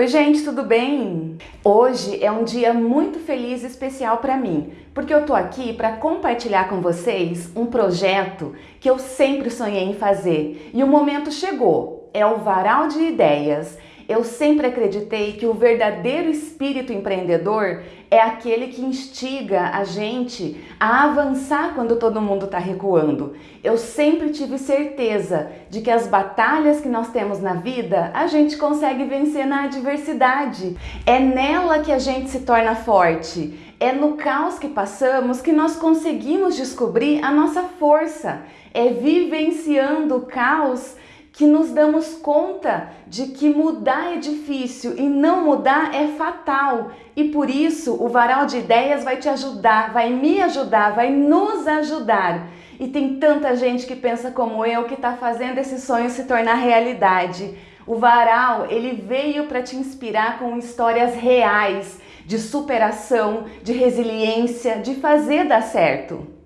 Oi gente, tudo bem? Hoje é um dia muito feliz e especial para mim, porque eu tô aqui para compartilhar com vocês um projeto que eu sempre sonhei em fazer e o momento chegou. É o Varal de Ideias. Eu sempre acreditei que o verdadeiro espírito empreendedor é aquele que instiga a gente a avançar quando todo mundo está recuando. Eu sempre tive certeza de que as batalhas que nós temos na vida, a gente consegue vencer na adversidade. É nela que a gente se torna forte. É no caos que passamos que nós conseguimos descobrir a nossa força. É vivenciando o caos que nos damos conta de que mudar é difícil e não mudar é fatal. E por isso o Varal de Ideias vai te ajudar, vai me ajudar, vai nos ajudar. E tem tanta gente que pensa como eu que está fazendo esse sonho se tornar realidade. O Varal, ele veio para te inspirar com histórias reais de superação, de resiliência, de fazer dar certo.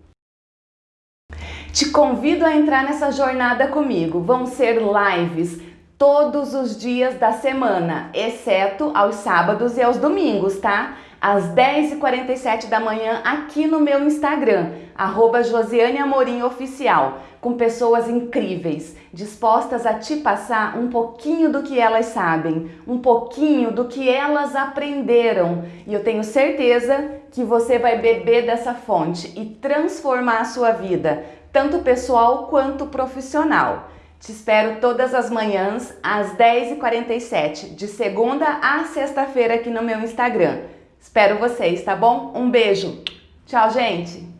Te convido a entrar nessa jornada comigo. Vão ser lives todos os dias da semana, exceto aos sábados e aos domingos, tá? Às 10h47 da manhã aqui no meu Instagram, arroba Josiane Amorim Oficial, com pessoas incríveis, dispostas a te passar um pouquinho do que elas sabem, um pouquinho do que elas aprenderam. E eu tenho certeza que você vai beber dessa fonte e transformar a sua vida, tanto pessoal quanto profissional. Te espero todas as manhãs às 10h47, de segunda a sexta-feira aqui no meu Instagram. Espero vocês, tá bom? Um beijo. Tchau, gente.